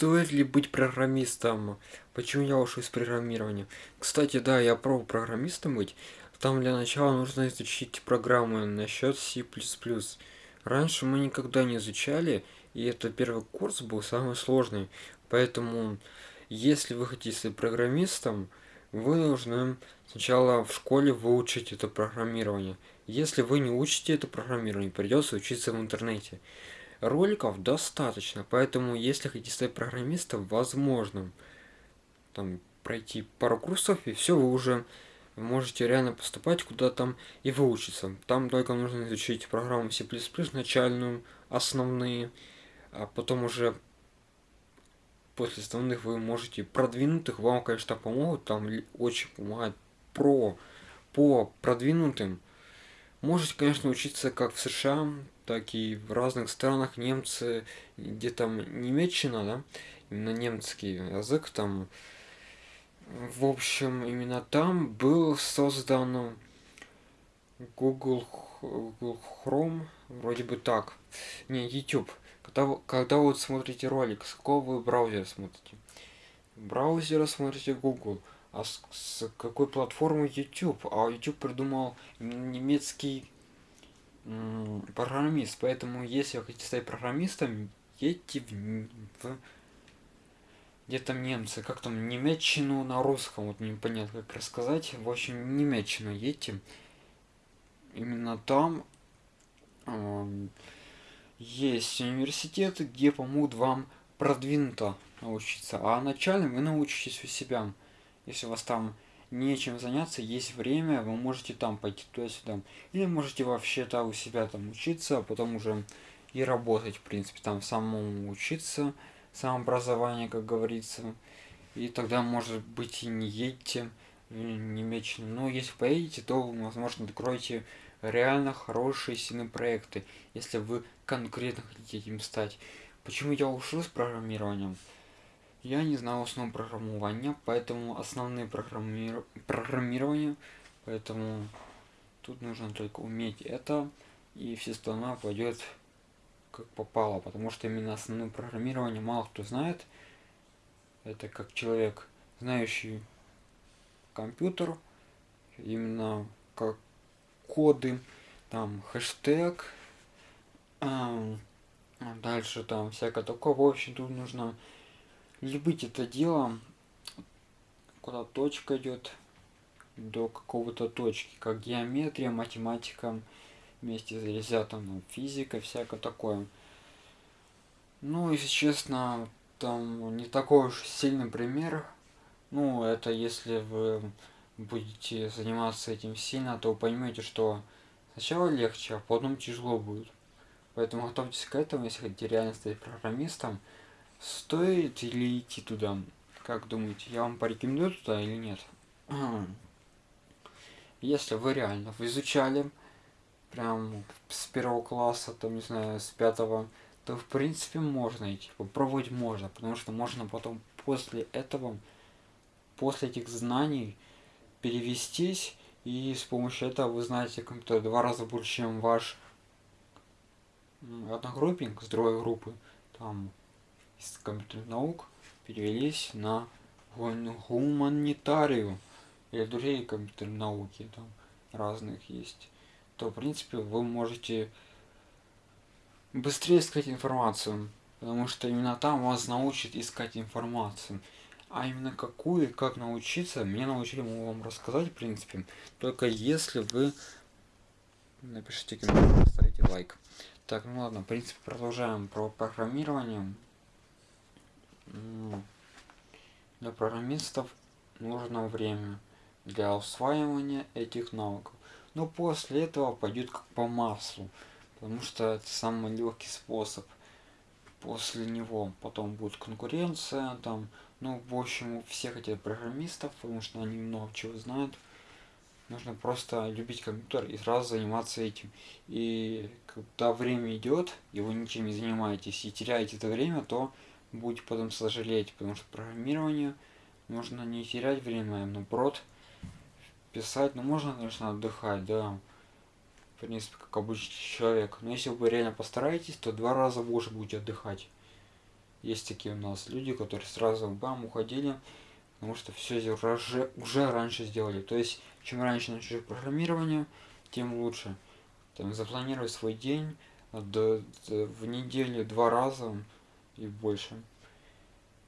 Стоит ли быть программистом? Почему я ушел из программирования? Кстати, да, я пробовал программистом быть. Там для начала нужно изучить программы насчет C++. Раньше мы никогда не изучали, и это первый курс был самый сложный. Поэтому, если вы хотите стать программистом, вы должны сначала в школе выучить это программирование. Если вы не учите это программирование, придется учиться в интернете. Роликов достаточно, поэтому если хотите стать программистом, возможно, там пройти пару курсов и все, вы уже можете реально поступать куда там и выучиться. Там только нужно изучить программу C++ начальную, основные, а потом уже после основных вы можете продвинутых, вам, конечно, помогут, там очень помогает про по продвинутым. Можете, конечно, учиться как в США, так и в разных странах. Немцы, где там немеччина, да, именно немецкий язык там. В общем, именно там был создан Google, Google Chrome, вроде бы так. Не, YouTube. Когда, когда вот смотрите ролик, с какого вы браузера смотрите? Браузера смотрите Google. А с, с какой платформы YouTube? А YouTube придумал немецкий программист. Поэтому, если вы хотите стать программистом, едьте в, в где там немцы, как там, немеччину на русском, вот непонятно как рассказать. В общем, немеччину едьте. Именно там э, есть университеты, где помогут вам продвинуто научиться. А начально вы научитесь у себя. Если у вас там нечем заняться, есть время, вы можете там пойти туда-сюда. Или можете вообще-то у себя там учиться, а потом уже и работать, в принципе, там самому учиться, самообразование, как говорится. И тогда, может быть, и не едете Немеччину. Но если поедете, то, возможно, откроете реально хорошие, сильные проекты, если вы конкретно хотите этим стать. Почему я ушел с программированием? Я не знал основ программирования, поэтому основные программир... программирования, поэтому тут нужно только уметь это, и все остальное пойдет как попало, потому что именно основное программирование мало кто знает. Это как человек, знающий компьютер, именно как коды, там хэштег, а, дальше там всякое такое. В общем, тут нужно любить это дело, куда точка идет до какого-то точки, как геометрия, математика, вместе с резятом, физика, всякое такое. Ну, если честно, там не такой уж сильный пример. Ну, это если вы будете заниматься этим сильно, то вы поймете, что сначала легче, а потом тяжело будет. Поэтому готовьтесь к этому, если хотите реально стать программистом. Стоит ли идти туда? Как думаете, я вам порекомендую туда или нет? Если вы реально изучали прям с первого класса, там, не знаю, с пятого, то в принципе можно идти, попробовать можно, потому что можно потом после этого, после этих знаний перевестись, и с помощью этого вы знаете как-то два раза больше, чем ваш одногруппник с другой группы, там, из компьютерных наук перевелись на гуманитарию. Или другие компьютерные науки там разных есть. То в принципе вы можете быстрее искать информацию потому что именно там вас научат искать информацию. А именно какую и как научиться мне научили могу вам рассказать в принципе. Только если вы напишите комментарий поставите лайк. Так ну ладно в принципе продолжаем про программирование для программистов нужно время для усваивания этих навыков. Но после этого пойдет как по маслу, потому что это самый легкий способ. После него потом будет конкуренция, там, ну, в общем, у всех этих программистов, потому что они много чего знают. Нужно просто любить компьютер и сразу заниматься этим. И когда время идет, и вы ничем не занимаетесь, и теряете это время, то будете потом сожалеть, потому что программирование нужно не терять время, а наоборот писать, ну можно, конечно, отдыхать, да, в принципе, как обычный человек, но если вы реально постараетесь, то два раза больше будете отдыхать. Есть такие у нас люди, которые сразу бам уходили, потому что все уже, уже раньше сделали. То есть, чем раньше начнешь программирование, тем лучше. Там, запланировать свой день до, в неделю два раза и больше.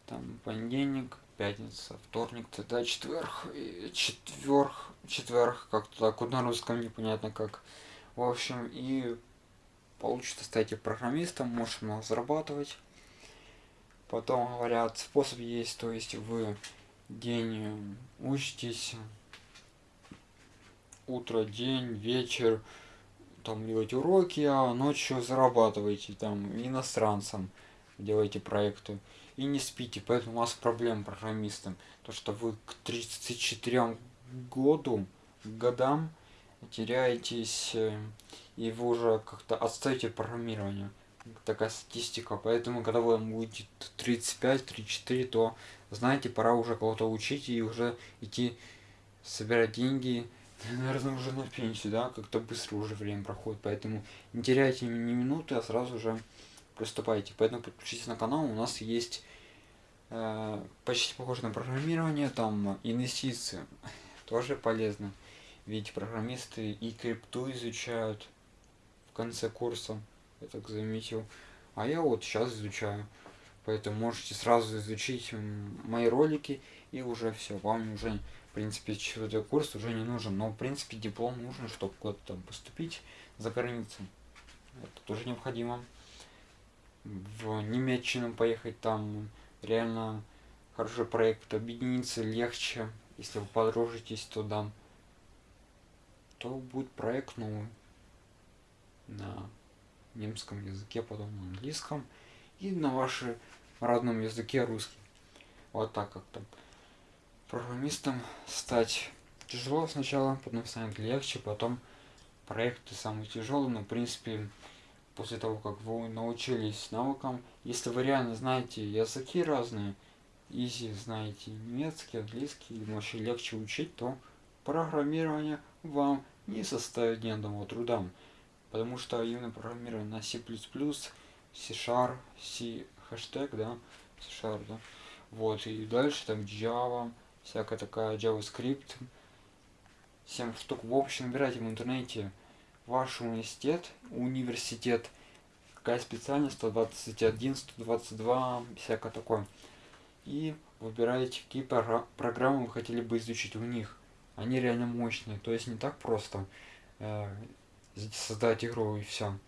Там понедельник, пятница, вторник, тогда четверг, четверг, четверг, как-то так, вот на русском непонятно как. В общем, и получится стать программистом, можешь много зарабатывать. Потом говорят, способ есть, то есть вы день учитесь, утро, день, вечер, там делаете уроки, а ночью зарабатываете там иностранцам, делаете проекты и не спите, поэтому у вас проблем программистам, то что вы к 34 году, годам теряетесь э, и вы уже как-то отстаете программирование. Такая статистика. Поэтому, когда вам будет 35-34, то знаете, пора уже кого-то учить и уже идти собирать деньги. Наверное, уже на пенсию, да? Как-то быстро уже время проходит. Поэтому не теряйте ни минуты, а сразу же приступайте. Поэтому подключитесь на канал. У нас есть э, почти похоже на программирование, там инвестиции. Тоже полезно. Ведь программисты и крипту изучают в конце курса, я так заметил. А я вот сейчас изучаю. Поэтому можете сразу изучить мои ролики и уже все. Вам уже, в принципе, четвертый курс уже не нужен. Но, в принципе, диплом нужен, чтобы куда-то там поступить за границу. Это тоже необходимо. В Немеччину поехать там реально хороший проект. Объединиться легче, если вы подружитесь туда. То будет проект новый на немском языке, потом на английском и на вашем родном языке русский. Вот так как-то. Программистом стать тяжело сначала, потом станет легче, потом проекты самые тяжелые, но в принципе после того, как вы научились навыкам, если вы реально знаете языки разные, изи знаете немецкий, английский, им вообще легче учить, то программирование вам не составит ни одного труда. Потому что именно программирование на C++, C-Sharp, C хэштег, да, C-Sharp, да, вот, и дальше там Java, всякая такая JavaScript, 7 штук, в общем, набирайте в интернете ваш университет, университет, какая специальность, 121, 122, всякое такое, и выбираете, какие программы вы хотели бы изучить у них. Они реально мощные, то есть не так просто э, создать игру и все.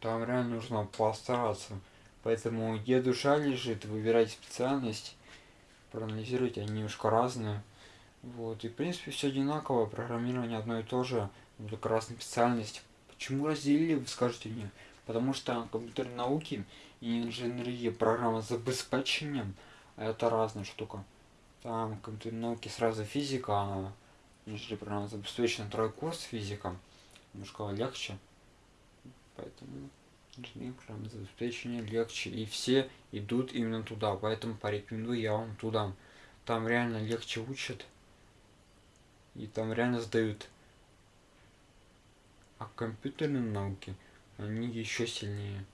Там реально нужно постараться. Поэтому где душа лежит, выбирайте специальность, проанализируйте, они немножко разные. Вот, и в принципе все одинаково, программирование одно и то же, только разная специальность. Почему разделили, вы скажете мне? Потому что компьютерные науки и инженерия, программа с обеспечением, это разная штука. Там компьютерные науки сразу физика, а инженерия программа с обеспечением, второй курс физика немножко легче. Поэтому инженерия программное обеспечение легче. И все идут именно туда. Поэтому порекомендую я вам туда. Там реально легче учат. И там реально сдают. А компьютерные науки, они еще сильнее.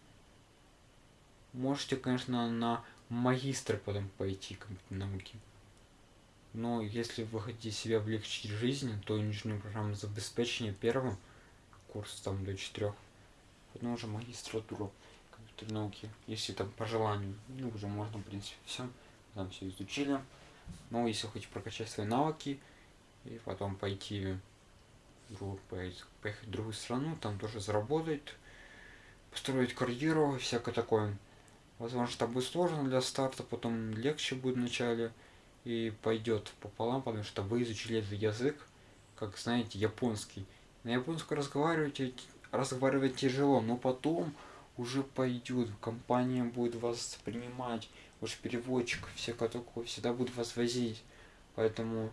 Можете, конечно, на магистр потом пойти компьютерные науки. Но если вы хотите себе облегчить жизнь, то инженерное программное обеспечение первым – курс там до 4. Потом уже магистратуру компьютерной науки, если там по желанию. Ну, уже можно, в принципе, все. Там все изучили. Но если хотите прокачать свои навыки и потом пойти другую, поехать, в другую страну, там тоже заработать, построить карьеру, всякое такое. Возможно, это будет сложно для старта, потом легче будет в начале и пойдет пополам, потому что вы изучили этот язык, как знаете, японский. На японском разговаривать, разговаривать тяжело, но потом уже пойдет, компания будет вас принимать, ваш переводчик, всякое такое, всегда будет вас возить. Поэтому,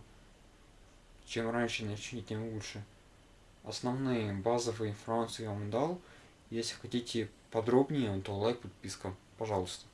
чем раньше начните, тем лучше. Основные базовые информации я вам дал. Если хотите подробнее, то лайк, подписка. Пожалуйста.